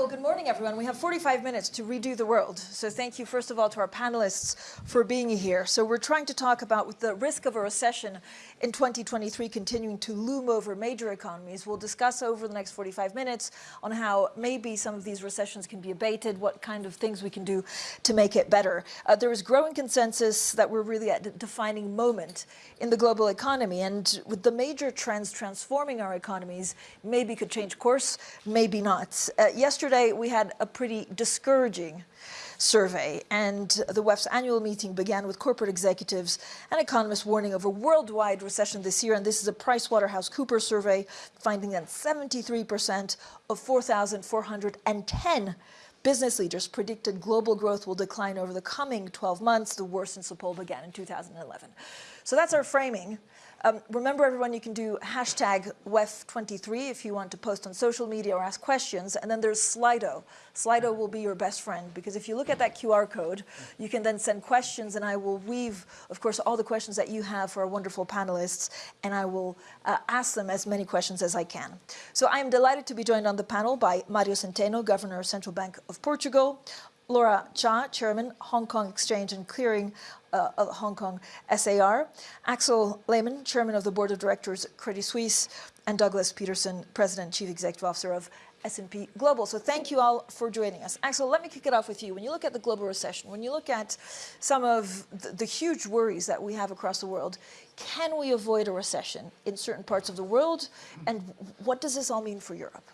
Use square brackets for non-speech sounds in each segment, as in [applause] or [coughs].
well, good morning, everyone. We have 45 minutes to redo the world. So thank you, first of all, to our panelists for being here. So we're trying to talk about with the risk of a recession in 2023 continuing to loom over major economies. We'll discuss over the next 45 minutes on how maybe some of these recessions can be abated, what kind of things we can do to make it better. Uh, there is growing consensus that we're really at a defining moment in the global economy. And with the major trends transforming our economies, maybe could change course, maybe not. Uh, yesterday, we had a pretty discouraging survey and the WEF's annual meeting began with corporate executives and economists warning of a worldwide recession this year and this is a PricewaterhouseCoopers survey finding that 73% of 4,410 business leaders predicted global growth will decline over the coming 12 months, the worst since the poll began in 2011. So that's our framing. Um, remember everyone, you can do hashtag WEF23 if you want to post on social media or ask questions. And then there's Slido. Slido will be your best friend because if you look at that QR code, you can then send questions and I will weave, of course, all the questions that you have for our wonderful panelists and I will uh, ask them as many questions as I can. So I am delighted to be joined on the panel by Mario Centeno, Governor of Central Bank of Portugal, Laura Cha, Chairman, Hong Kong Exchange and Clearing uh, of Hong Kong SAR, Axel Lehmann, Chairman of the Board of Directors Credit Suisse, and Douglas Peterson, President Chief Executive Officer of S&P Global. So thank you all for joining us. Axel, let me kick it off with you. When you look at the global recession, when you look at some of the, the huge worries that we have across the world, can we avoid a recession in certain parts of the world? And what does this all mean for Europe?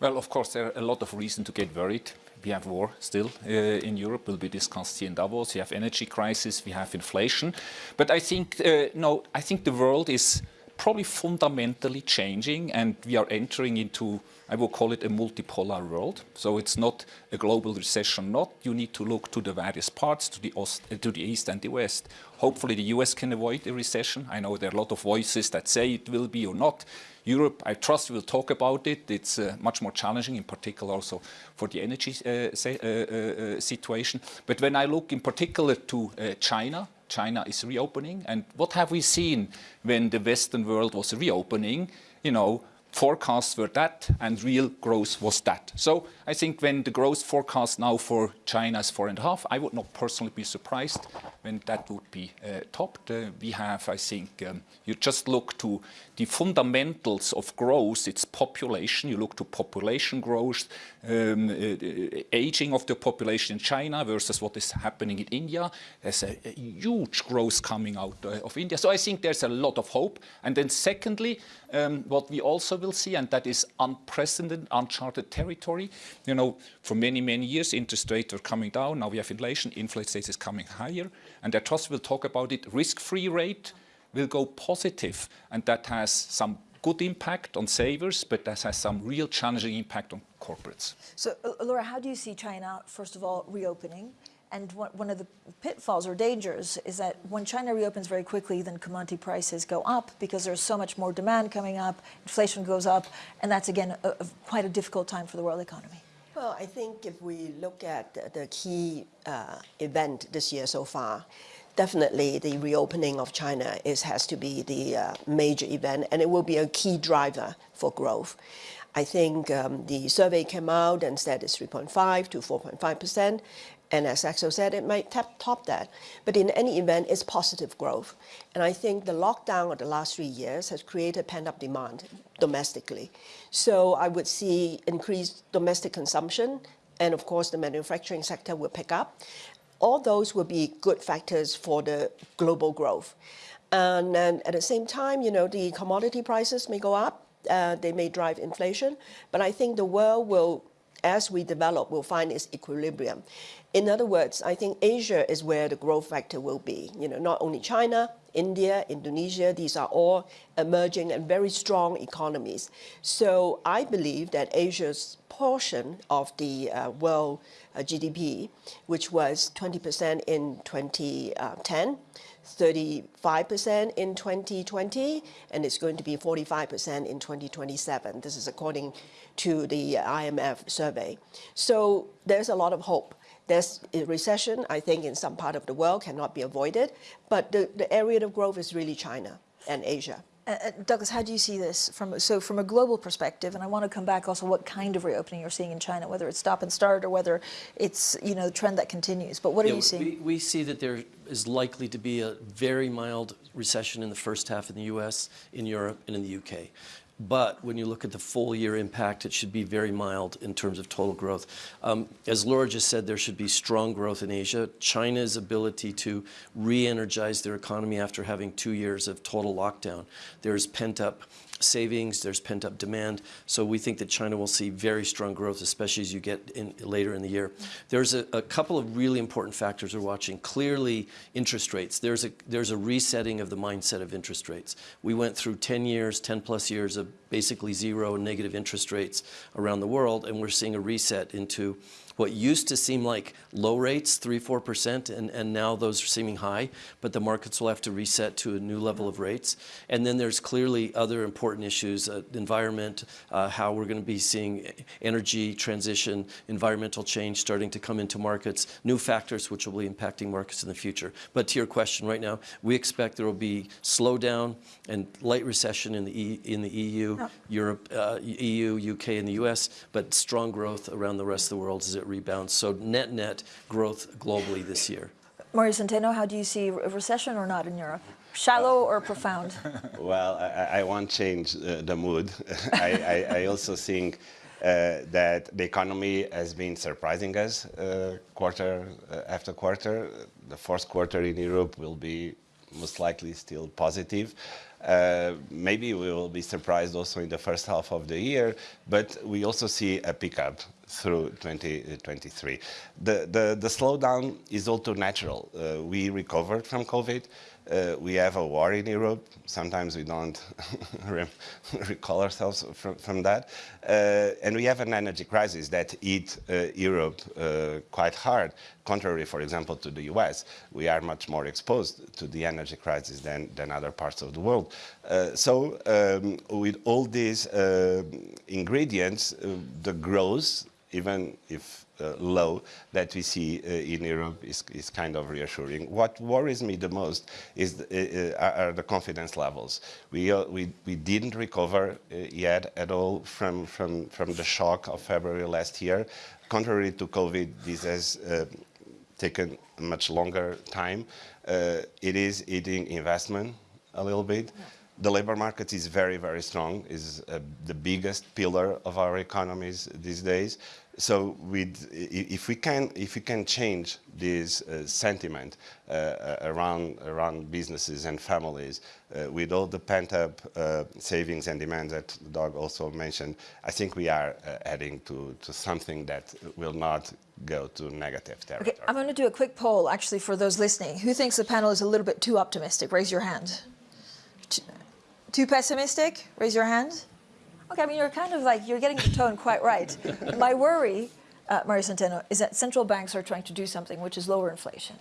Well, of course, there are a lot of reasons to get worried. We have war still uh, in Europe, will be discussed here in Davos. We have energy crisis, we have inflation. But I think, uh, no, I think the world is probably fundamentally changing and we are entering into I will call it a multipolar world. So it's not a global recession, not. You need to look to the various parts, to the, Ost, uh, to the east and the west. Hopefully the US can avoid a recession. I know there are a lot of voices that say it will be or not. Europe, I trust we'll talk about it. It's uh, much more challenging, in particular also for the energy uh, uh, uh, uh situation. But when I look in particular to China, China is reopening. And what have we seen when the Western world was reopening? You know, forecasts were that and real growth was that. So I think when the growth forecast now for China is four and a half, I would not personally be surprised when that would be uh, topped. Uh, we have, I think, um, you just look to the fundamentals of growth, it's population, you look to population growth, um, uh, aging of the population in China versus what is happening in India. There's a, a huge growth coming out uh, of India. So I think there's a lot of hope. And then secondly, um, what we also will see, and that is unprecedented, uncharted territory. You know, for many, many years, interest rates are coming down. Now we have inflation. Inflation is coming higher. And I trust we'll talk about it. Risk-free rate will go positive, and that has some good impact on savers, but that has some real challenging impact on corporates. So, uh, Laura, how do you see China, first of all, reopening? And one of the pitfalls or dangers is that when China reopens very quickly, then commodity prices go up because there's so much more demand coming up, inflation goes up, and that's, again, a, a, quite a difficult time for the world economy. Well, I think if we look at the key uh, event this year so far, definitely the reopening of China is, has to be the uh, major event, and it will be a key driver for growth. I think um, the survey came out and said it's 3.5 to 4.5 percent, and as Axel said, it might tap, top that. But in any event, it's positive growth. And I think the lockdown of the last three years has created pent-up demand domestically. So I would see increased domestic consumption, and of course the manufacturing sector will pick up. All those will be good factors for the global growth. And at the same time, you know, the commodity prices may go up, uh, they may drive inflation, but I think the world will as we develop, we will find its equilibrium. In other words, I think Asia is where the growth factor will be. You know, not only China, India, Indonesia, these are all emerging and very strong economies. So I believe that Asia's portion of the uh, world uh, GDP, which was 20% in 2010, 35% in 2020, and it's going to be 45% in 2027. This is according to the IMF survey. So there's a lot of hope. There's a recession, I think, in some part of the world cannot be avoided, but the, the area of growth is really China and Asia. Uh, uh, Douglas, how do you see this from so from a global perspective? And I want to come back also what kind of reopening you're seeing in China, whether it's stop and start or whether it's you know the trend that continues. But what are you seeing? We, we see that there is likely to be a very mild recession in the first half in the U.S., in Europe, and in the U.K. But when you look at the full year impact, it should be very mild in terms of total growth. Um, as Laura just said, there should be strong growth in Asia. China's ability to re-energize their economy after having two years of total lockdown. There's pent-up savings, there's pent-up demand. So we think that China will see very strong growth, especially as you get in later in the year. There's a, a couple of really important factors we're watching. Clearly, interest rates. There's a, there's a resetting of the mindset of interest rates. We went through 10 years, 10 plus years of basically zero negative interest rates around the world, and we're seeing a reset into what used to seem like low rates, 3 4%, and, and now those are seeming high, but the markets will have to reset to a new level of rates. And then there's clearly other important issues, uh, environment, uh, how we're going to be seeing energy transition, environmental change starting to come into markets, new factors which will be impacting markets in the future. But to your question right now, we expect there will be slowdown and light recession in the, e, in the EU, Europe, uh, EU, UK, and the US, but strong growth around the rest of the world as it rebounds. So net net growth globally this year. Mario Centeno, how do you see a recession or not in Europe? Shallow or profound? [laughs] Well, I, I won't change uh, the mood. [laughs] I, I, I, also think uh, that the economy has been surprising us uh, quarter uh, after quarter. The fourth quarter in Europe will be most likely still positive. Uh, maybe we will be surprised also in the first half of the year, but we also see a pickup through 2023. The, the, the slowdown is also natural. Uh, we recovered from COVID. Uh, we have a war in Europe. Sometimes we don't [laughs] recall ourselves from, from that. Uh, and we have an energy crisis that hit uh, Europe uh, quite hard. Contrary, for example, to the US, we are much more exposed to the energy crisis than, than other parts of the world. Uh, so um, with all these uh, ingredients, the growth, even if uh, low that we see uh, in Europe is, is kind of reassuring. What worries me the most is the, uh, are the confidence levels. We, we, we didn't recover yet at all from, from, from the shock of February last year. Contrary to COVID, this has taken much longer time. it is eating investment a little bit. Yeah the labor market is very, very strong, is uh, the biggest pillar of our economies these days. So with, if, we can, if we can change this uh, sentiment uh, uh around, around businesses and families, uh, with all the pent-up uh, savings and demand that Doug also mentioned, I think we are heading to, to something that will not go to negative territory. Okay, I'm going to do a quick poll, actually, for those listening. Who thinks the panel is a little bit too optimistic? Raise your hand. Too pessimistic? Raise your hand. Okay, I mean, you're kind of like, you're getting the tone quite right. [laughs] My worry, uh, Mario Centeno, is that central banks are trying to do something which is lower inflation.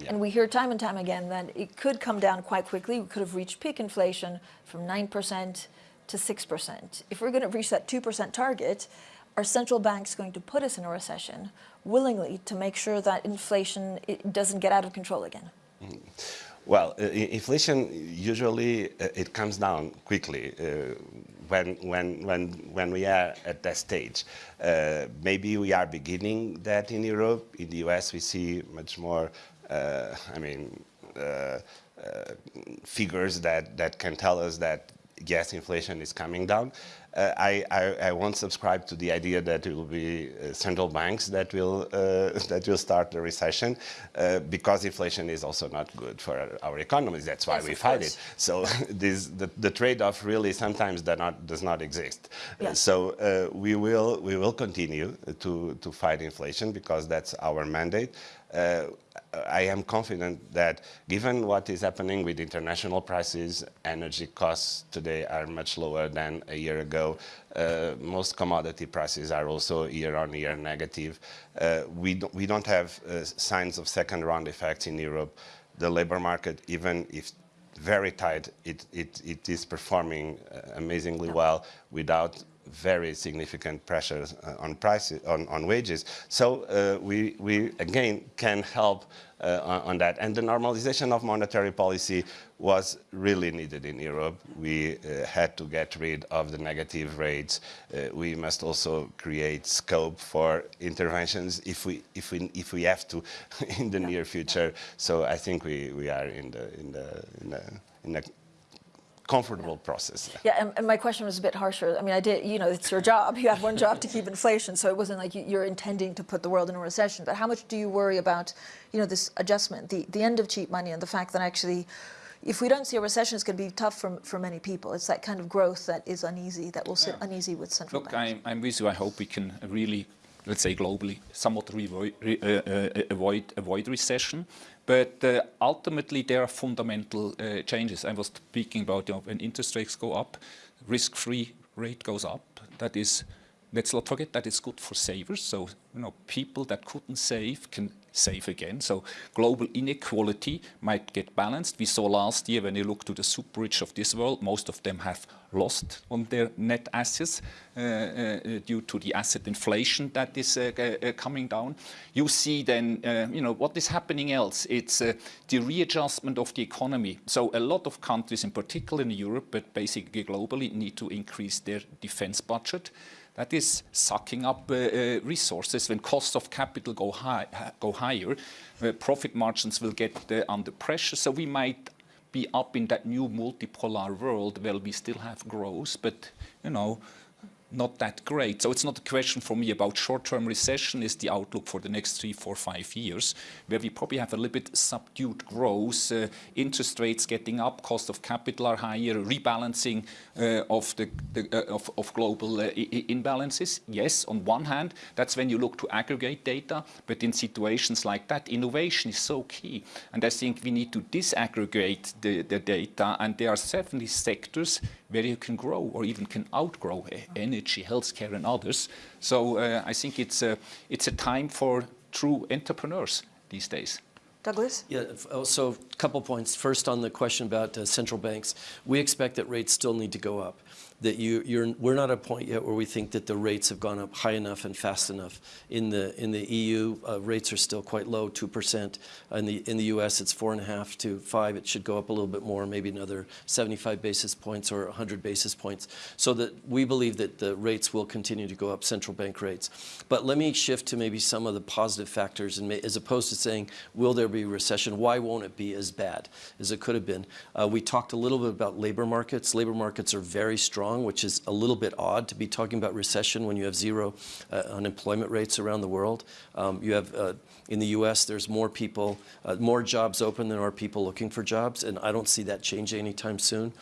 Yeah. And we hear time and time again that it could come down quite quickly. We could have reached peak inflation from 9% to 6%. If we're going to reach that 2% target, are central banks going to put us in a recession willingly to make sure that inflation doesn't get out of control again? Mm. Well, uh, inflation usually uh, it comes down quickly uh, when when when when we are at that stage. Uh, maybe we are beginning that in Europe. In the US, we see much more. Uh, I mean. Uh, figures that, that can tell us that yes, inflation is coming down. Uh, I, I, I, won't subscribe to the idea that it will be uh, central banks that will uh, [laughs] that will start the recession, uh, because inflation is also not good for our, our economies. That's why yes, we fight course. it. So [laughs] this, the, the trade-off really sometimes does not does not exist. Yes. so uh, we will we will continue to to fight inflation because that's our mandate. Uh, I am confident that given what is happening with international prices, energy costs today are much lower than a year ago. Uh, most commodity prices are also year-on-year -year negative. Uh, we, don't, we don't have uh, signs of second-round effects in Europe. The labor market, even if very tight, it, it, it is performing uh, amazingly well without very significant pressures uh, on prices, on, on wages. So uh, we, we again can help uh, on, on that. And the normalization of monetary policy was really needed in Europe. We uh, had to get rid of the negative rates. Uh, we must also create scope for interventions if we, if we, if we have to [laughs] in the near future. So I think we, we are in the, in the, in the, in a comfortable process. Yeah, and, and my question was a bit harsher. I mean, I did, you know, it's your job. You have one job to keep inflation, so it wasn't like you- you're intending to put the world in a recession. But how much do you worry about, you know, this adjustment, the, the end of cheap money, and the fact that actually, if we don't see a recession, it's going to be tough for, for many people. It's that kind of growth that is uneasy, that will sit uneasy with central Look, banks. I'm, I'm with you. I hope we can really, let's say globally, somewhat re, uh, uh, avoid, avoid recession. But uh, ultimately, there are fundamental uh, changes. I was speaking about you know, when interest rates go up, risk-free rate goes up. That is, let's not forget, that is good for savers. So, you know, people that couldn't save can save again. So global inequality might get balanced. We saw last year when you look to the super rich of this world, most of them have lost on their net assets uh, uh, due to the asset inflation that is uh, uh, coming down. You see then, uh, you know, what is happening else? It's uh, the readjustment of the economy. So a lot of countries, in particular in Europe, but basically globally, need to increase their defense budget that is sucking up uh, uh, resources. When costs of capital go, high, go higher, uh, profit margins will get uh, under pressure. So we might be up in that new multipolar world where we still have growth, but you know, not that great. So it's not a question for me about short-term recession is the outlook for the next three, four, five years, where we probably have a little bit subdued growth, uh, interest rates getting up, cost of capital are higher, rebalancing uh, of the, the uh, of, of global uh, imbalances. Yes, on one hand, that's when you look to aggregate data, but in situations like that, innovation is so key. And I think we need to disaggregate the, the data, and there are certainly sectors where you can grow or even can outgrow energy, healthcare, and others. So uh, I think it's a, it's a time for true entrepreneurs these days. Douglas? Yeah, oh, so a couple points. First, on the question about uh, central banks, we expect that rates still need to go up. That you, you're, we're not at a point yet where we think that the rates have gone up high enough and fast enough. In the in the EU, uh, rates are still quite low, two percent. In the in the U.S., it's four and a half to five. It should go up a little bit more, maybe another 75 basis points or 100 basis points. So that we believe that the rates will continue to go up, central bank rates. But let me shift to maybe some of the positive factors, and as opposed to saying, will there be recession? Why won't it be as bad as it could have been? Uh, we talked a little bit about labor markets. Labor markets are very strong, which is a little bit odd to be talking about recession when you have zero uh, unemployment rates around the world. Um, you have uh, in the U.S. there's more people, uh, more jobs open than are people looking for jobs, and I don't see that changing anytime soon.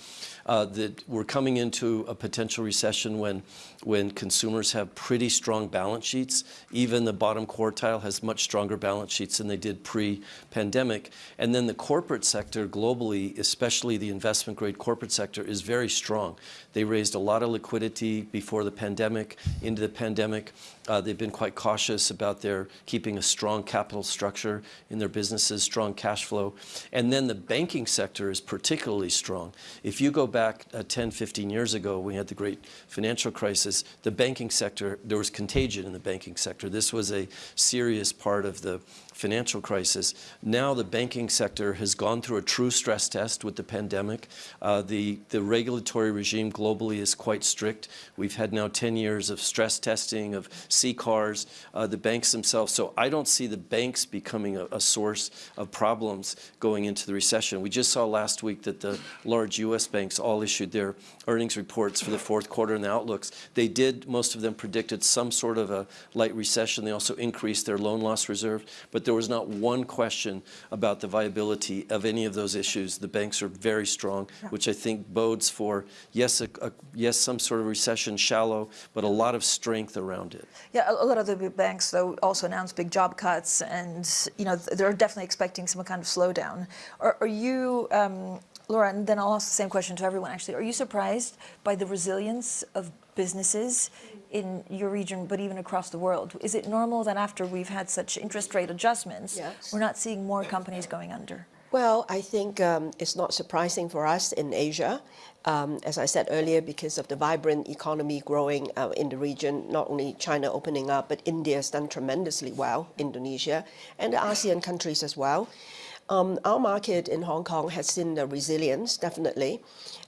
Uh, that we're coming into a potential recession when, when consumers have pretty strong balance sheets. Even the bottom quartile has much stronger balance sheets than they did pre-pandemic. And then the corporate sector globally, especially the investment grade corporate sector, is very strong. They raised a lot of liquidity before the pandemic, into the pandemic. Uh, they've been quite cautious about their keeping a strong capital structure in their businesses, strong cash flow. And then the banking sector is particularly strong. If you go back uh, 10, 15 years ago, we had the great financial crisis, the banking sector, there was contagion in the banking sector. This was a serious part of the financial crisis. Now the banking sector has gone through a true stress test with the pandemic. Uh, the, the regulatory regime globally is quite strict. We've had now 10 years of stress testing, of CCARs, uh, the banks themselves. So I don't see the banks becoming a, a source of problems going into the recession. We just saw last week that the large U.S. banks all issued their earnings reports for the fourth quarter and the outlooks. They did, most of them predicted some sort of a light recession. They also increased their loan loss reserve. But there was not one question about the viability of any of those issues. The banks are very strong, which I think bodes for, yes, a, a, yes, some sort of recession, shallow, but a lot of strength around it. Yeah, a a lot of the banks, though, also announced big job cuts, and you know they're definitely expecting some kind of slowdown. Are, are you, um, Laura? And then I'll ask the same question to everyone. Actually, are you surprised by the resilience of businesses in your region, but even across the world? Is it normal that after we've had such interest rate adjustments, Yes. we're not seeing more companies going under? Well, I think um, it's not surprising for us in Asia. Um, as I said earlier, because of the vibrant economy growing uh, in the region, not only China opening up, but India has done tremendously well, Indonesia, and the ASEAN countries as well. Um, our market in Hong Kong has seen the resilience, definitely.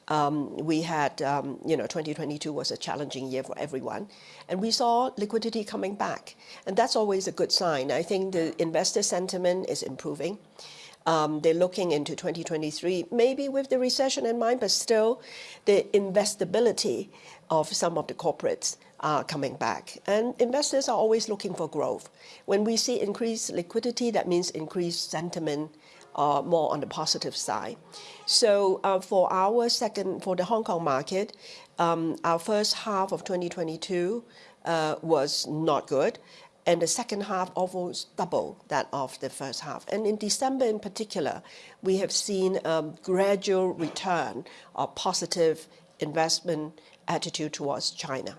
Um, we had, um, you know, 2022 was a challenging year for everyone. And we saw liquidity coming back. And that's always a good sign. I think the investor sentiment is improving. Um, they're looking into 2023, maybe with the recession in mind, but still the investability of some of the corporates are coming back. And investors are always looking for growth. When we see increased liquidity, that means increased sentiment uh, more on the positive side. So uh, for our second, for the Hong Kong market, um, our first half of 2022 uh, was not good and the second half almost double that of the first half. And in December in particular, we have seen a gradual return of positive investment attitude towards China.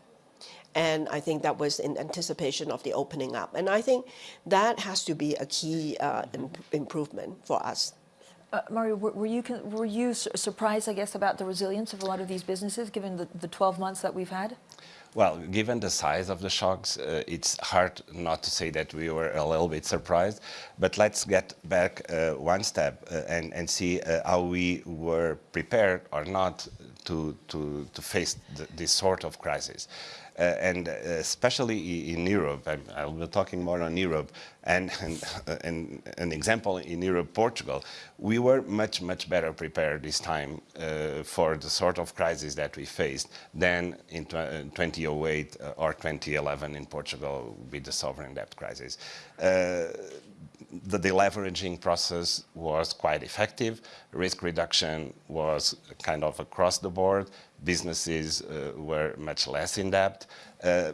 And I think that was in anticipation of the opening up. And I think that has to be a key uh, imp improvement for us. Uh, Mario, were, were you were you surprised, I guess, about the resilience of a lot of these businesses, given the, the 12 months that we've had? Well, given the size of the shocks, uh, it's hard not to say that we were a little bit surprised. But let's get back uh, one step uh, and, and see uh, how we were prepared or not to, to, to face the, this sort of crisis. Uh, and uh, especially in Europe, I'll be talking more on Europe, and, [laughs] and, and, an example in Europe, Portugal, we were much, much better prepared this time uh, for the sort of crisis that we faced than in 2008 or 2011 in Portugal with the sovereign debt crisis. Uh, the deleveraging process was quite effective. Risk reduction was kind of across the board. Businesses uh, were much less in debt. Uh,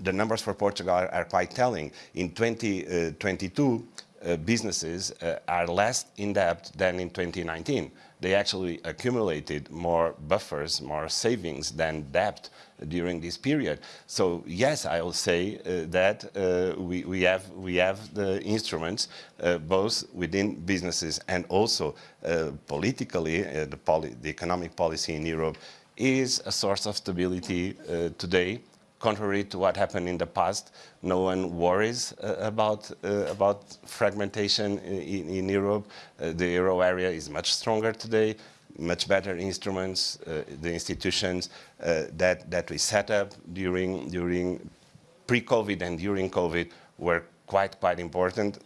the numbers for Portugal are, are quite telling. In 2022, uh, businesses uh, are less in debt than in 2019 they actually accumulated more buffers, more savings than debt during this period. So yes, I will say uh, that uh, we, we, have, we have the instruments, uh, both within businesses and also politically, the, poli the, economic policy in Europe is a source of stability today contrary to what happened in the past, no one worries uh, about, uh, about fragmentation in, in Europe. Uh, the euro area is much stronger today, much better instruments, uh, the institutions uh, that, that we set up during, during pre-COVID and during COVID were quite, quite important.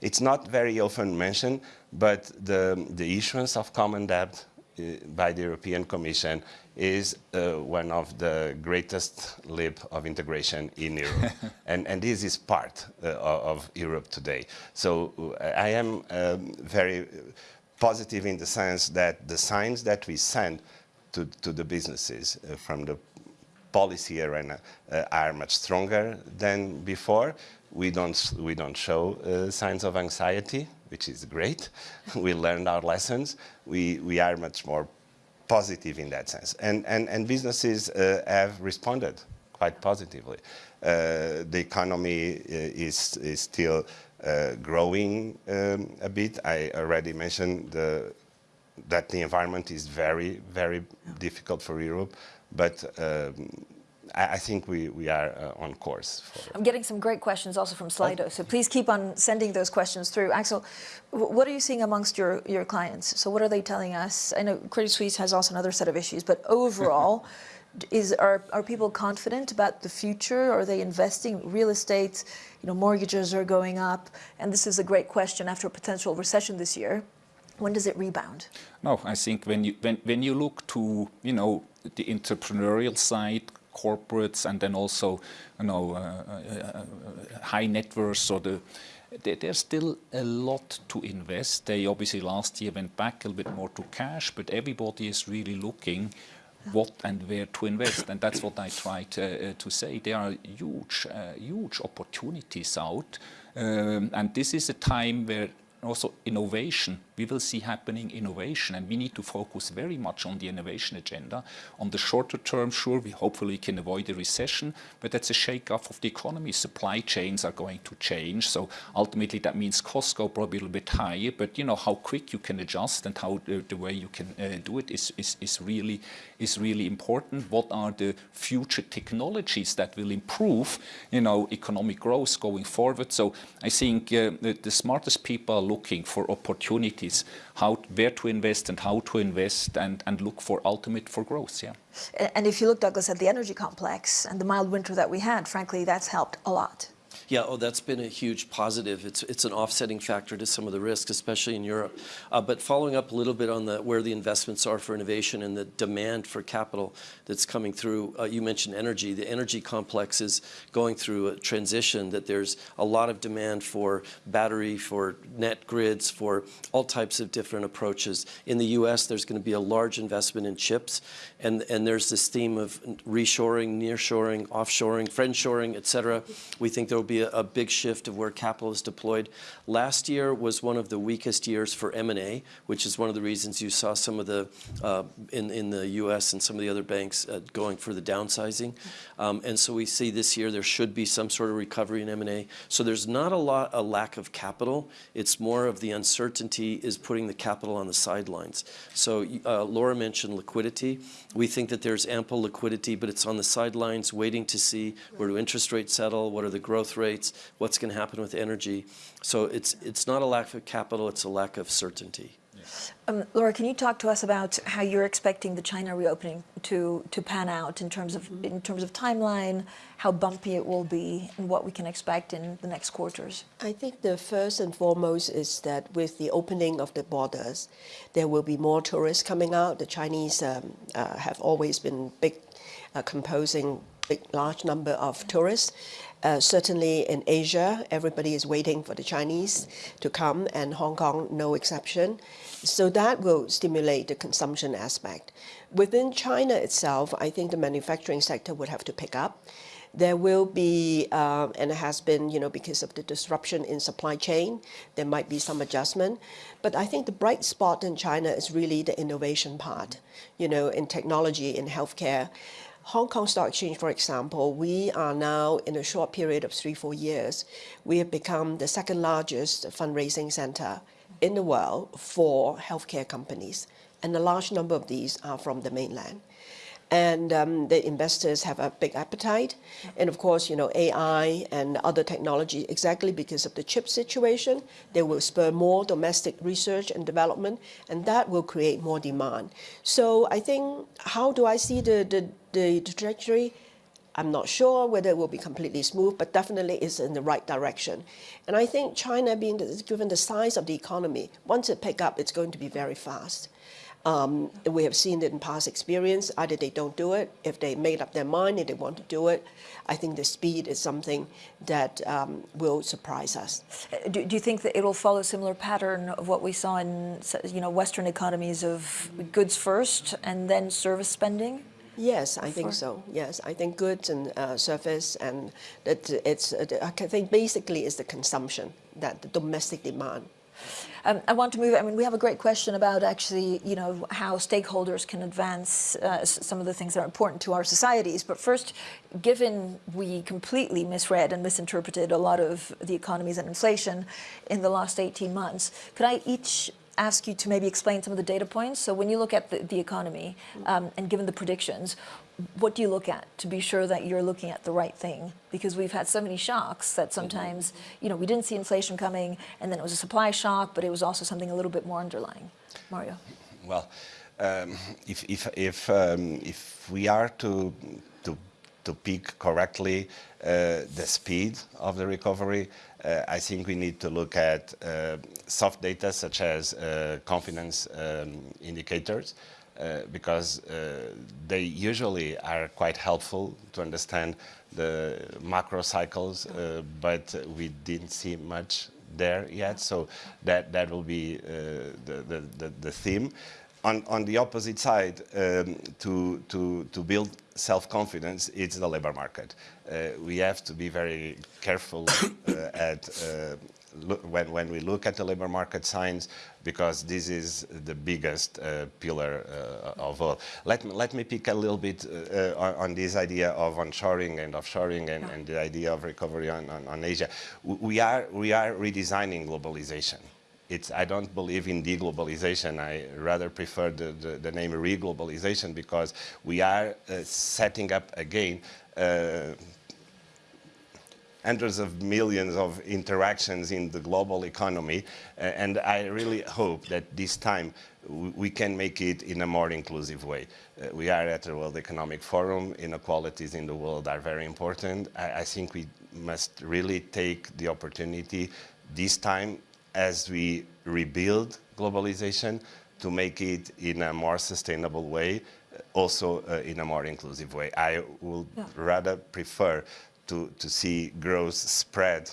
It's not very often mentioned, but the, the issuance of common debt by the European Commission is uh, one of the greatest leap of integration in Europe. [laughs] and, and this is part uh, of Europe today. So uh, I am um, very positive in the sense that the signs that we send to, to the businesses uh, from the policy arena uh, are much stronger than before. We don't, we don't show uh, signs of anxiety, which is great. [laughs] we learned our lessons. We, we are much more positive in that sense. And, and, and businesses uh, have responded quite positively. Uh, the economy uh, is, is still uh, growing um, a bit. I already mentioned the, that the environment is very, very difficult for Europe, but um, I, think we, we are uh, on course. I'm getting some great questions also from Slido, so please keep on sending those questions through. Axel, what are you seeing amongst your, your clients? So what are they telling us? I know Credit Suisse has also another set of issues, but overall, [laughs] is are, are people confident about the future? Are they investing real estate? You know, mortgages are going up, and this is a great question after a potential recession this year. When does it rebound? No, I think when you when when you look to you know the entrepreneurial side, corporates and then also, you know, uh, uh, uh, high net worth or the there's still a lot to invest. They obviously last year went back a little bit more to cash, but everybody is really looking what and where to invest. And that's what I try to, uh, to say. There are huge, uh, huge opportunities out. Um, and this is a time where also innovation. We will see happening innovation, and we need to focus very much on the innovation agenda. On the shorter term, sure, we hopefully can avoid a recession, but that's a shake-off of the economy. Supply chains are going to change, so ultimately that means costs go probably a little bit higher. But you know how quick you can adjust and how the, the way you can uh, do it is, is is really is really important. What are the future technologies that will improve, you know, economic growth going forward? So I think uh, the, the smartest people looking for opportunities, how where to invest and how to invest, and and look for ultimate for growth. Yeah. And if you look, Douglas, at the energy complex and the mild winter that we had, frankly, that's helped a lot. Yeah, oh, that's been a huge positive. It's, it's an offsetting factor to some of the risk, especially in Europe. Uh, but following up a little bit on the, where the investments are for innovation and the demand for capital that's coming through, uh, you mentioned energy. The energy complex is going through a transition that there's a lot of demand for battery, for net grids, for all types of different approaches. In the U.S., there's going to be a large investment in chips, and, and there's this theme of reshoring, nearshoring, offshoring, friendshoring, et cetera. We think there will be a, a big shift of where capital is deployed. Last year was one of the weakest years for M&A, which is one of the reasons you saw some of the, uh, in, in the U.S. and some of the other banks uh, going for the downsizing. Um, and so we see this year there should be some sort of recovery in M&A. So there's not a lot, a lack of capital. It's more of the uncertainty is putting the capital on the sidelines. So uh, Laura mentioned liquidity. We think that there's ample liquidity, but it's on the sidelines waiting to see where do interest rates settle, what are the growth rates, what's going to happen with energy. So it's, it's not a lack of capital, it's a lack of certainty. Um, Laura, can you talk to us about how you're expecting the China reopening to, to pan out in terms of in terms of timeline, how bumpy it will be, and what we can expect in the next quarters? I think the first and foremost is that with the opening of the borders, there will be more tourists coming out. The Chinese um, uh, have always been big, uh, composing big, large number of tourists. Uh, certainly in Asia, everybody is waiting for the Chinese to come, and Hong Kong no exception. So that will stimulate the consumption aspect. Within China itself, I think the manufacturing sector would have to pick up. There will be, uh, and it has been, you know, because of the disruption in supply chain, there might be some adjustment. But I think the bright spot in China is really the innovation part, you know, in technology, in healthcare. Hong Kong Stock Exchange, for example, we are now in a short period of three, four years, we have become the second largest fundraising center in the world for healthcare companies. And a large number of these are from the mainland. And um, the investors have a big appetite. And of course, you know, AI and other technology, exactly because of the chip situation, they will spur more domestic research and development, and that will create more demand. So I think, how do I see the, the, the trajectory? I'm not sure whether it will be completely smooth, but definitely it's in the right direction. And I think China, being the, given the size of the economy, once it pick up, it's going to be very fast. Um, we have seen it in past experience. Either they don't do it, if they made up their mind and they want to do it. I think the speed is something that um, will surprise us. Do, do you think that it will follow a similar pattern of what we saw in, you know, Western economies of goods first and then service spending? Yes, I think so. Yes, I think goods and uh, service and that it's. Uh, I think basically it's the consumption that the domestic demand. Um, I want to move. I mean, we have a great question about actually, you know, how stakeholders can advance uh, some of the things that are important to our societies. But first, given we completely misread and misinterpreted a lot of the economies and inflation in the last 18 months, could I each ask you to maybe explain some of the data points? So when you look at the, the economy um, and given the predictions, what do you look at to be sure that you're looking at the right thing? Because we've had so many shocks that sometimes, you know, we didn't see inflation coming and then it was a supply shock, but it was also something a little bit more underlying. Mario. Well, um, if, if, if, um, if we are to, to, to pick correctly uh, the speed of the recovery, uh, I think we need to look at uh, soft data such as uh, confidence um, indicators. Uh, because uh, they usually are quite helpful to understand the macro cycles, uh, but we didn't see much there yet. So that that will be uh, the, the, the the theme. On on the opposite side, um, to to to build self-confidence, it's the labor market. Uh, we have to be very careful at look, when, when we look at the labor market signs, because this is the biggest uh, pillar uh, of all. Let me, let me pick a little bit uh, on, this idea of onshoring and offshoring and, and the idea of recovery on, on, on Asia. We are, we are redesigning globalization. It's, I don't believe in deglobalization. I rather prefer the, the, the name reglobalization because we are uh, setting up again uh, hundreds of millions of interactions in the global economy. Uh, and I really hope that this time we can make it in a more inclusive way. Uh, we are at the World Economic Forum. Inequalities in the world are very important. I, I think we must really take the opportunity this time as we rebuild globalization to make it in a more sustainable way, also uh, in a more inclusive way. I would yeah. rather prefer to, to see growth spread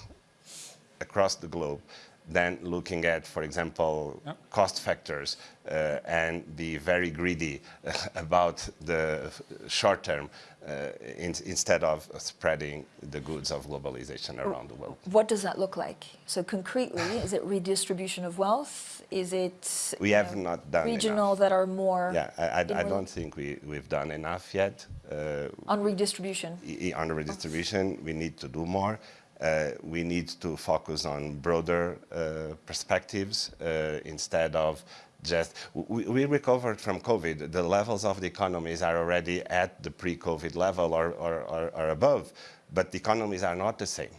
across the globe than looking at, for example, yep. cost factors uh, and be very greedy about the short term uh, in, instead of spreading the goods of globalization around the world. What does that look like? So concretely, is it redistribution of wealth? Is it we have know, not done regional enough. that are more? Yeah, I, I, I don't think we, we've done enough yet. Uh, on redistribution? On redistribution, we need to do more. Uh, we need to focus on broader uh, perspectives uh, instead of just, we, we, recovered from COVID. The levels of the economies are already at the pre-COVID level or, or, or, or, above, but the economies are not the same.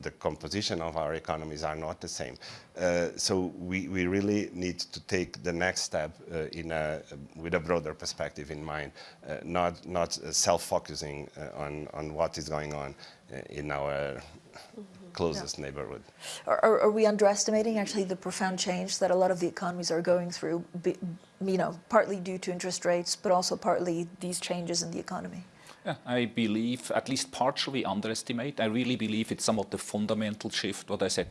The composition of our economies are not the same. Uh, so we, we really need to take the next step uh, in a, with a broader perspective in mind, uh, not, not self-focusing on, on what is going on in our closest yeah. neighborhood. Are, are, we underestimating actually the profound change that a lot of the economies are going through, you know, partly due to interest rates, but also partly these changes in the economy? Yeah, I believe, at least partially underestimate. I really believe it's somewhat the fundamental shift, what I said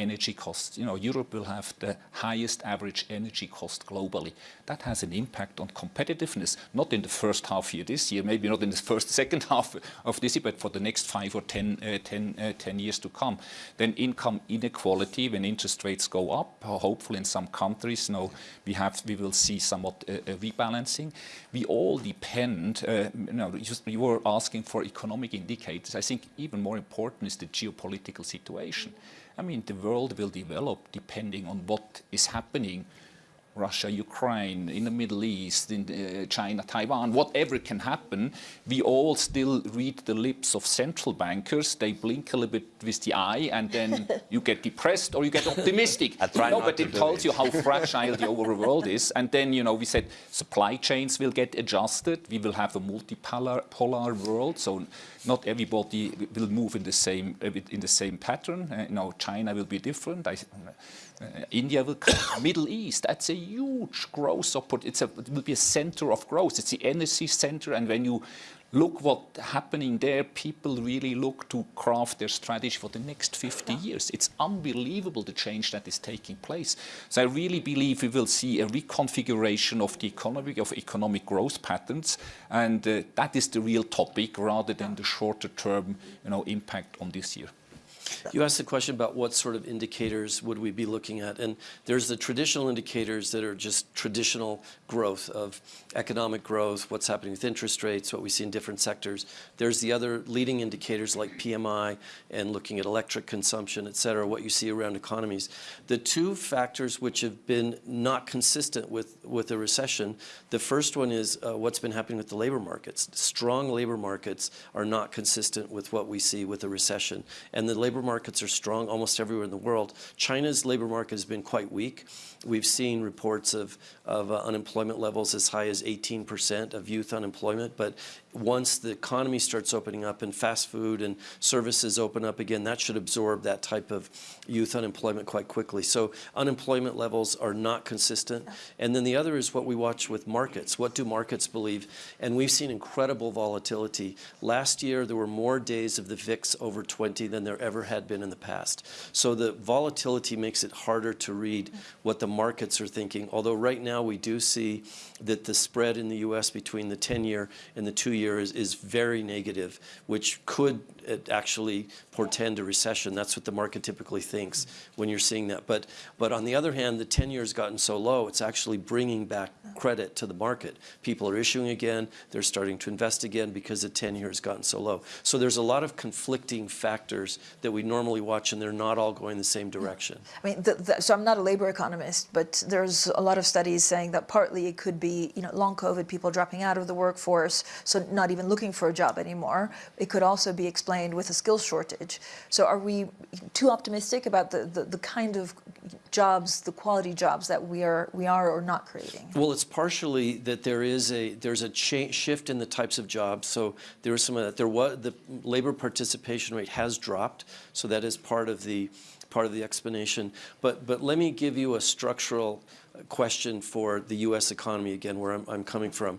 energy costs. You know, Europe will have the highest average energy cost globally. That has an impact on competitiveness, not in the first half year this year, maybe not in the [laughs] first, second half of this year, but for the next five or 10, uh, 10, uh, 10 years to come. Then income inequality, when interest rates go up, hopefully in some countries, you know, we, have, we will see somewhat uh, rebalancing. We all depend, uh, you know, just, you were asking for economic indicators. I think even more important is the geopolitical situation. I mean, the world will develop depending on what is happening Russia, Ukraine, in the Middle East, in uh, China, Taiwan, whatever can happen, we all still read the lips of central bankers. They blink a little bit with the eye and then [laughs] you get depressed or you get optimistic. no, but it tells it. you how [laughs] fragile the overall world is. And then, you know, we said supply chains will get adjusted. We will have a multipolar polar world. So not everybody will move in the same, in the same pattern. Uh, you know, China will be different. I, India will come, [coughs] Middle East, that's a huge growth opportunity. it will be a center of growth. It's the energy center, and when you look what's happening there, people really look to craft their strategy for the next 50 years. It's unbelievable the change that is taking place. So I really believe we will see a reconfiguration of the economy, of economic growth patterns, and uh, that is the real topic rather than the shorter term you know, impact on this year. You asked the question about what sort of indicators would we be looking at, and there's the traditional indicators that are just traditional growth of economic growth, what's happening with interest rates, what we see in different sectors. There's the other leading indicators like PMI and looking at electric consumption, et cetera, what you see around economies. The two factors which have been not consistent with, with a recession, the first one is uh, what's been happening with the labor markets. Strong labor markets are not consistent with what we see with a recession. And the labor markets are strong almost everywhere in the world. China's labor market has been quite weak. We've seen reports of, of uh, unemployment levels as high as 18% of youth unemployment, but once the economy starts opening up and fast food and services open up again, that should absorb that type of youth unemployment quite quickly. So unemployment levels are not consistent. And then the other is what we watch with markets. What do markets believe? And we've seen incredible volatility. Last year, there were more days of the VIX over 20 than there ever had been in the past. So the volatility makes it harder to read what the markets are thinking. Although right now we do see that the spread in the U.S. between the 10-year and the two-year is, is very negative, which could uh, actually portend a recession. That's what the market typically thinks when you're seeing that. But, but on the other hand, the 10-year has gotten so low, it's actually bringing back credit to the market. People are issuing again. They're starting to invest again because the 10-year has gotten so low. So there's a lot of conflicting factors that we normally watch, and they're not all going the same direction. I mean, the, the, so I'm not a labor economist, but there's a lot of studies saying that partly it could be, you know, long COVID, people dropping out of the workforce, so not even looking for a job anymore. It could also be explained with a skills shortage. So are we too optimistic about the, the, the kind of jobs, the quality jobs that we are, we are or not creating? Well, it's partially that there is a there's a shift in the types of jobs. So there was some of that. There was the labor participation rate has dropped. So that is part of the part of the explanation. But but let me give you a structural question for the U.S. economy again, where I'm, I'm coming from,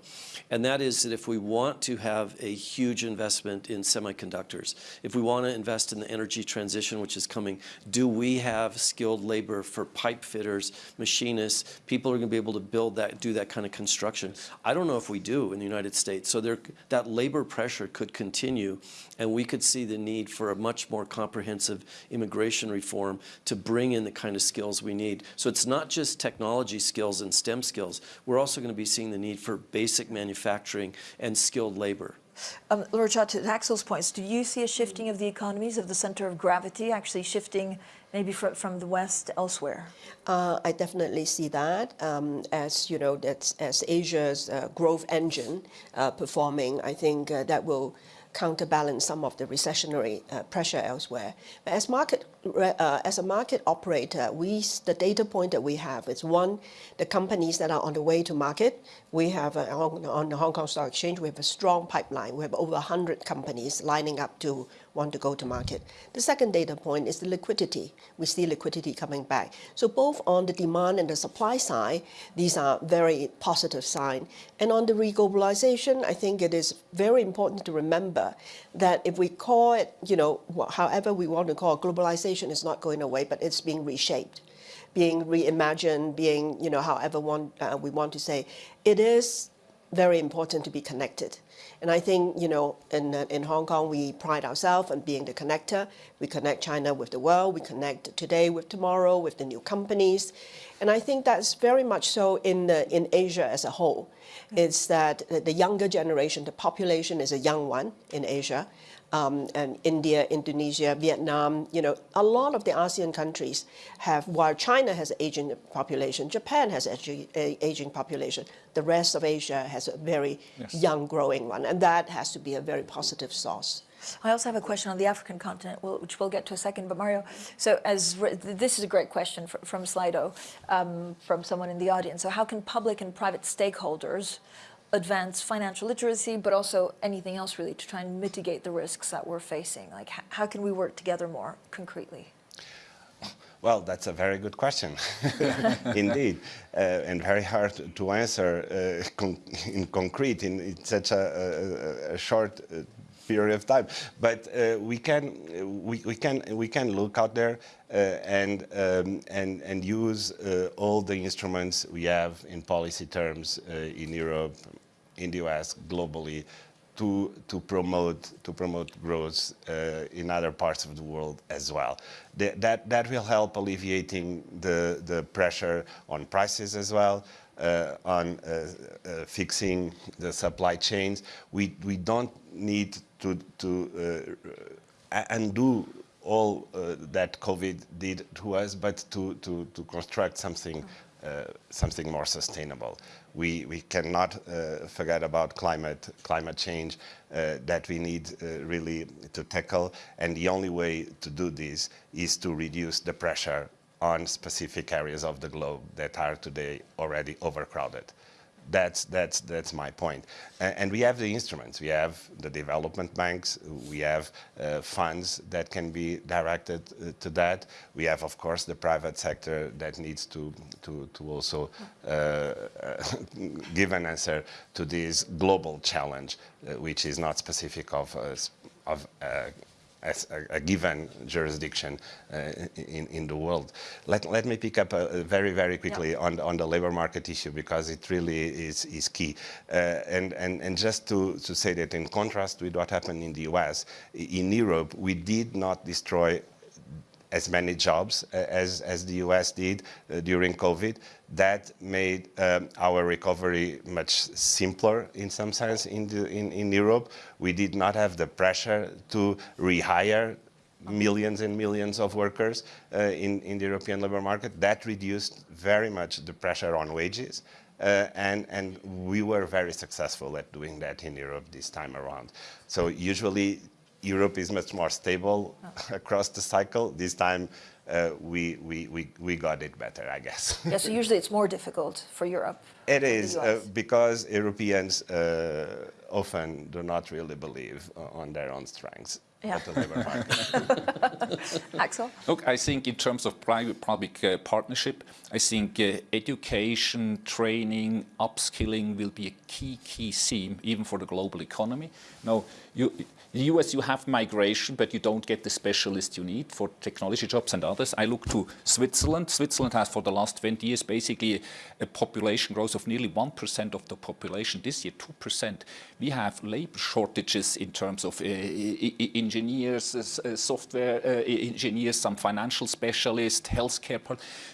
and that is that if we want to have a huge investment in semiconductors, if we want to invest in the energy transition, which is coming, do we have skilled labor for pipe fitters, machinists, people are going to be able to build that, do that kind of construction? I don't know if we do in the United States. So there, that labor pressure could continue, and we could see the need for a much more comprehensive immigration reform to bring in the kind of skills we need. So it's not just technology skills and STEM skills. We're also going to be seeing the need for basic manufacturing and skilled labor. Um, Laura Cha, to Axel's points, do you see a shifting of the economies of the center of gravity actually shifting maybe fr from the West elsewhere? Uh, I definitely see that um, as you know that's as Asia's uh, growth engine uh, performing. I think uh, that will counterbalance some of the recessionary uh, pressure elsewhere. But as market uh, as a market operator, we the data point that we have is one, the companies that are on the way to market. We have on, on the Hong Kong Stock Exchange, we have a strong pipeline. We have over 100 companies lining up to want to go to market. The second data point is the liquidity. We see liquidity coming back. So both on the demand and the supply side, these are very positive signs. And on the reglobalization, I think it is very important to remember that if we call it, you know, however we want to call it, globalization is not going away, but it's being reshaped being reimagined, being, you know, however one, uh, we want to say, it is very important to be connected. And I think, you know, in, uh, in Hong Kong, we pride ourselves on being the connector. We connect China with the world. We connect today with tomorrow with the new companies. And I think that's very much so in, uh, in Asia as a whole. It's that the younger generation, the population is a young one in Asia um, and India, Indonesia, Vietnam, you know, a lot of the ASEAN countries have, while China has an aging population, Japan has an aging population, the rest of Asia has a very yes. young growing one, and that has to be a very positive source. I also have a question on the African continent, which we'll get to a second. But Mario, so as this is a great question from Slido, um, from someone in the audience. So how can public and private stakeholders advance financial literacy, but also anything else really to try and mitigate the risks that we're facing? Like, how can we work together more concretely? Well, that's a very good question, [laughs] indeed, uh, and very hard to answer uh, con in concrete in, in such a, a, a short uh, period of time. But uh, we can we, we can we can look out there uh, and um, and and use uh, all the instruments we have in policy terms in Europe, in the US, globally, to, to promote to promote growth uh, in other parts of the world as well. The, that that will help alleviating the the pressure on prices as well, uh, on uh, uh fixing the supply chains. We we don't need to to uh, undo all uh, that COVID did to us, but to to to construct something something more sustainable we, we cannot uh, forget about climate, climate change uh, that we need uh, really to tackle. And the only way to do this is to reduce the pressure on specific areas of the globe that are today already overcrowded. That's, that's, that's my point. And, we have the instruments. We have the development banks. We have uh, funds that can be directed uh, to that. We have, of course, the private sector that needs to, to, to also uh, [laughs] give an answer to this global challenge, uh, which is not specific of, of uh, as a, a given jurisdiction uh, in, in the world. Let, let me pick up uh, very, very quickly on, on the labor market issue because it really is, is key. Uh, and, and, and just to, to say that in contrast with what happened in the US, in Europe, we did not destroy as many jobs uh, as, as the US did uh, during COVID. That made um, our recovery much simpler in some sense in, the, in, in Europe. We did not have the pressure to rehire millions and millions of workers uh, in, in the European labor market. That reduced very much the pressure on wages. Uh, and, and we were very successful at doing that in Europe this time around. So usually Europe is much more stable [laughs] across the cycle. This time uh, we, we, we, we got it better, I guess. [laughs] Yeah, so [laughs] usually it's more difficult for Europe. it than the is uh, because Europeans uh, often do not really believe uh, on their own strengths Yeah. at the labor market. Axel? Look, I think in terms of private-public uh, partnership, I think uh, education, training, upskilling will be a key, key theme even for the global economy. Now, you, in the US, you have migration, but you don't get the specialists you need for technology jobs and others. I look to Switzerland. Switzerland has, for the last 20 years, basically a, population growth of nearly 1% of the population. This year, 2%. We have labor shortages in terms of uh, engineers, uh, software uh, engineers, some financial specialists, healthcare.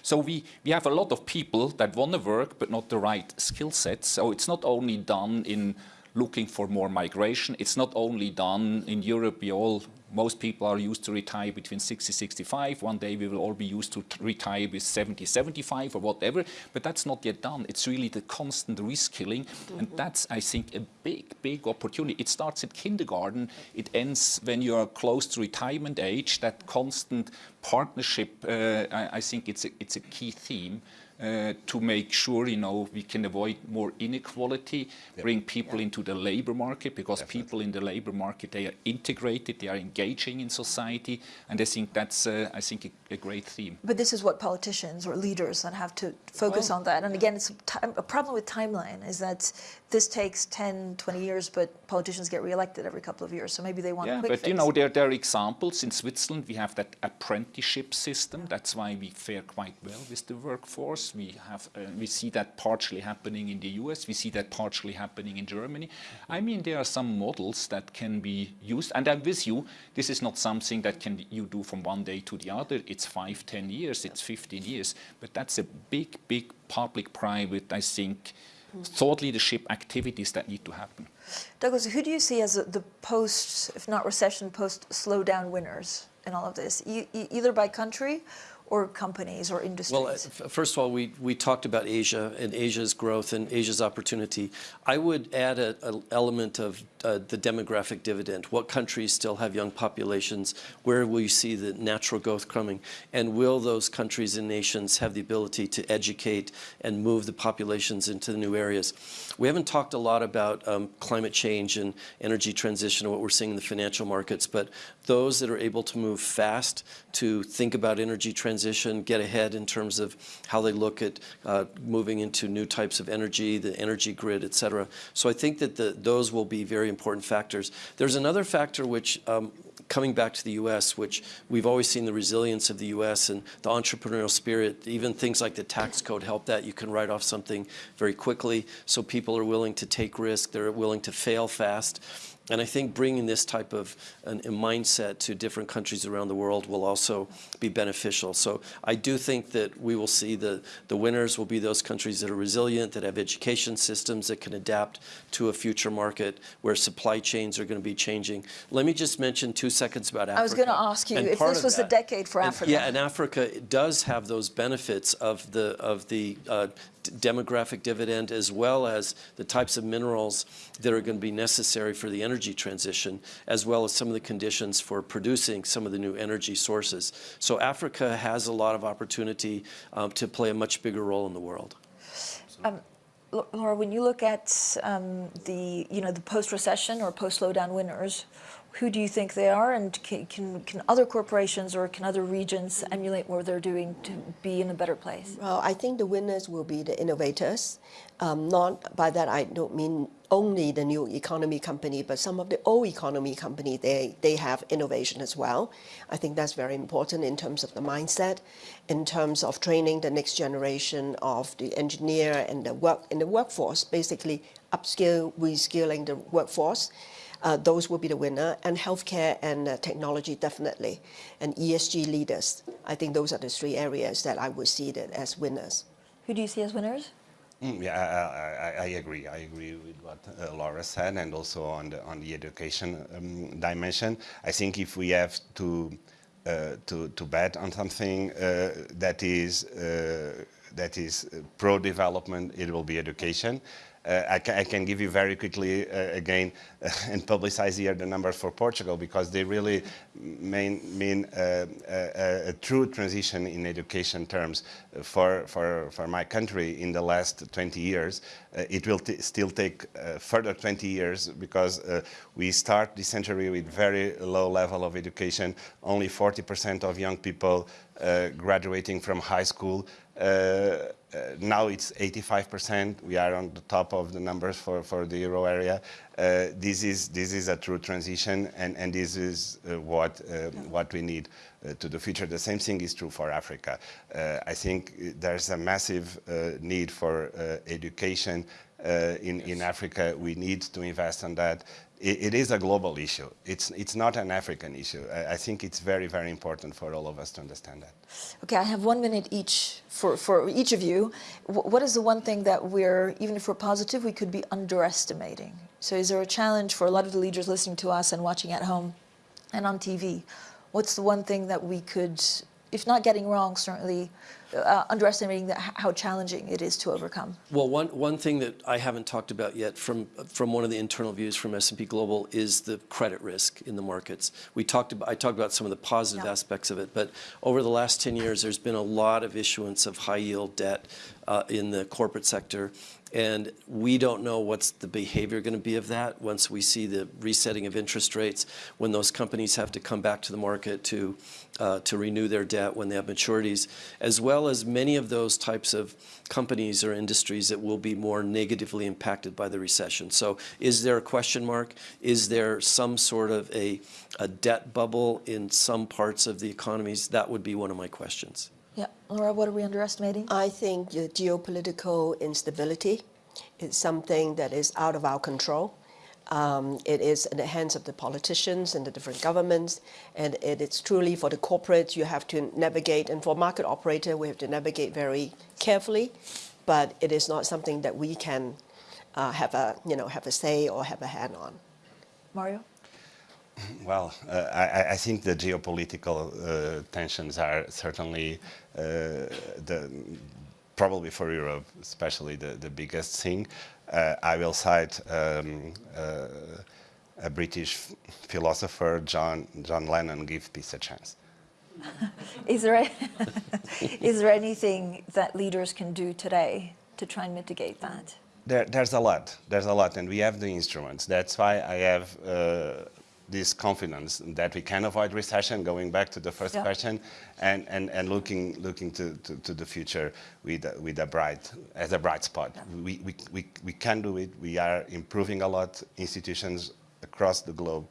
So we, we have a lot of people that want to work, but not the right skill sets. So it's not only done in looking for more migration. It's not only done in Europe. We all, most people are used to retire between 60, 65. One day we will all be used to retire with 70, 75 or whatever. But that's not yet done. It's really the constant reskilling, and that's, I think, a big, big opportunity. It starts at kindergarten. It ends when you are close to retirement age. That constant partnership, uh, I, I think, it's a, it's a key theme. Uh, to make sure you know we can avoid more inequality, bring people into the labor market because people in the labor market they are integrated, they are engaging in society, and I think that's uh, I think a, a great theme. But this is what politicians or leaders then have to focus on that. And again, it's a, time, a problem with timeline is that this takes 10, 20 years, but politicians get reelected every couple of years. So maybe they want Yeah, but fix. you know there, there are examples in Switzerland. We have that apprenticeship system. That's why we fare quite well with the workforce. We have uh, we see that partially happening in the U.S. We see that partially happening in Germany. I mean, there are some models that can be used. And I'm with you. This is not something that can you do from one day to the other. It's five, ten years. It's 15 years. But that's a big, big public-private, I think, thought leadership activities that need to happen. Douglas, who do you see as the post, if not recession, post slowdown winners in all of this, e- either by country or companies or industries? Well, uh, f- first of all, we, we talked about Asia and Asia's growth and Asia's opportunity. I would add an element of uh, the demographic dividend. What countries still have young populations? Where will you see the natural growth coming? And will those countries and nations have the ability to educate and move the populations into the new areas? We haven't talked a lot about um, climate change and energy transition and what we're seeing in the financial markets, but those that are able to move fast to think about energy transition, get ahead in terms of how they look at uh, moving into new types of energy, the energy grid, et cetera. So I think that the, those will be very important factors. There's another factor which um, coming back to the U.S., which we've always seen the resilience of the U.S. and the entrepreneurial spirit, even things like the tax code help that. You can write off something very quickly, so people are willing to take risk. They're willing to fail fast. And I think bringing this type of an, a mindset to different countries around the world will also be beneficial. So I do think that we will see the, the winners will be those countries that are resilient, that have education systems that can adapt to a future market where supply chains are going to be changing. Let me just mention two seconds about Africa. I was going to ask you And if this was the decade for and- Africa. Yeah, and Africa does have those benefits of the of the uh, demographic dividend as well as the types of minerals that are going to be necessary for the energy transition, as well as some of the conditions for producing some of the new energy sources. So Africa has a lot of opportunity um, to play a much bigger role in the world. L- Laura, when you look at um, the, you know, the post-recession or post-slowdown winners, Who do you think they are, and can, can, can other corporations or can other regions emulate what they're doing to be in a better place? Well, I think the winners will be the innovators. Um, not by that I don't mean only the new economy company, but some of the old economy company they they have innovation as well. I think that's very important in terms of the mindset, in terms of training the next generation of the engineer and the work in the workforce. Basically, upskill, reskilling the workforce. Uh, those will be the winner, and healthcare and uh, technology definitely, and ESG leaders. I think those are the three areas that I would see that as winners. Who do you see as winners? Mm, Yeah, I, I, I agree. I agree with what uh, Laura said, and also on the on the education um, dimension. I think if we have to uh, to to bet on something uh, that is uh, that is pro development, it will be education. Uh, I, ca I can give you very quickly uh, again [laughs] and publicize here the numbers for Portugal because they really mean, mean uh, a, a true transition in education terms for, for, for my country in the last 20 years. Uh, it will still take uh, further 20 years because uh, we start this century with very low level of education, only 40% of young people graduating from high school. Uh, uh, now it's 85%. We are on the top of the numbers for, for the euro area. Uh, this is this is a true transition, and, and this is uh, what uh, what we need uh, to the future. The same thing is true for Africa. I think there's a massive need for education in in Africa. We need to invest on that it, it is a global issue. It's, it's not an African issue. I, I, think it's very, very important for all of us to understand that. Okay, I have one minute each for, for each of you. What is the one thing that we're, even if we're positive, we could be underestimating? So is there a challenge for a lot of the leaders listening to us and watching at home and on TV? What's the one thing that we could, if not getting wrong, certainly uh, underestimating the, how challenging it is to overcome? Well, one, one thing that I haven't talked about yet from, from one of the internal views from S&P Global is the credit risk in the markets. We talked about, I talked about some of the positive yeah. aspects of it, but over the last 10 years, there's been a lot of issuance of high yield debt uh, in the corporate sector. And we don't know what's the behavior going to be of that once we see the resetting of interest rates, when those companies have to come back to the market to, uh, to renew their debt when they have maturities, as well as many of those types of companies or industries that will be more negatively impacted by the recession. So is there a question mark? Is there some sort of a, a debt bubble in some parts of the economies? That would be one of my questions. Yeah, Laura, what are we underestimating? I think the geopolitical instability is something that is out of our control. Um, it is in the hands of the politicians and the different governments, and it is truly for the corporates you have to navigate, and for market operator we have to navigate very carefully, but it is not something that we can uh, have a you know have a say or have a hand on. Mario. Well, uh, I, I, think the geopolitical uh, tensions are certainly uh, the probably for Europe, especially the, the biggest thing. Uh, I will cite um, uh, a British philosopher, John, John Lennon, give peace a chance. [laughs] is, there [laughs] is there anything that leaders can do today to try and mitigate that? There, there's a lot. There's a lot, and we have the instruments. That's why I have uh, this confidence that we can avoid recession, going back to the first yeah. question, and, and, and looking, looking to, to, to the future with, with a bright, as a bright spot. Yeah. We, we, we, we can do it. We are improving a lot, institutions across the globe.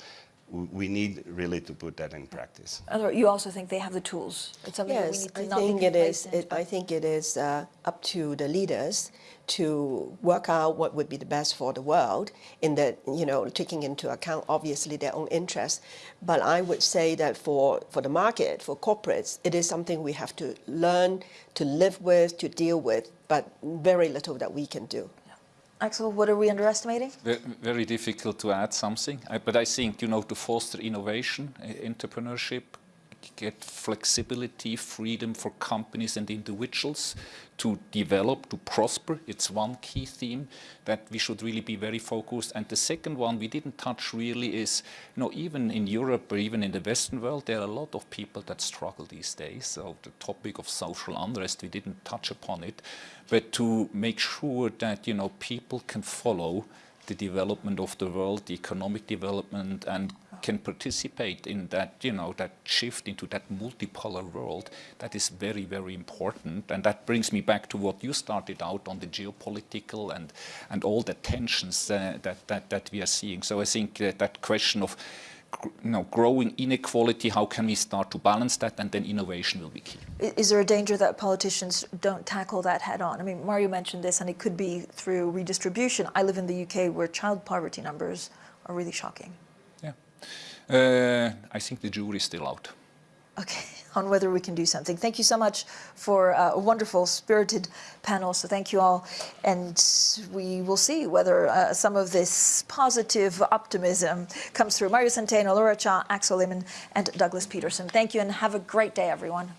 We need really to put that in practice. You also think they have the tools? It's something yes, I think it is. It, I think it is uh, up to the leaders to work out what would be the best for the world in the, you know, taking into account obviously their own interests. But I would say that for, for the market, for corporates, it is something we have to learn to live with, to deal with, but very little that we can do. Axel, what are we underestimating? Very difficult to add something, but I think, you know, to foster innovation, entrepreneurship, get flexibility, freedom for companies and individuals to develop, to prosper. It's one key theme that we should really be very focused. And the second one we didn't touch really is, you know, even in Europe or even in the Western world, there are a lot of people that struggle these days. So the topic of social unrest, we didn't touch upon it. But to make sure that, you know, people can follow the development of the world, the economic development, and can participate in that, you know, that shift into that multipolar world, that is very, very important. And that brings me back to what you started out on the geopolitical and, and all the tensions uh, that, that, that we are seeing. So I think that, that question of you know, growing inequality, how can we start to balance that, and then innovation will be key. Is there a danger that politicians don't tackle that head on? I mean, Mario mentioned this, and it could be through redistribution. I live in the UK where child poverty numbers are really shocking. Yeah. Uh, I think the jury is still out. Okay, [laughs] on whether we can do something. Thank you so much for uh, a wonderful, spirited panel. So thank you all, and we will see whether uh, some of this positive optimism comes through. Mario Centeno, Laura Cha, Axel Lehmann, and Douglas Peterson. Thank you, and have a great day, everyone.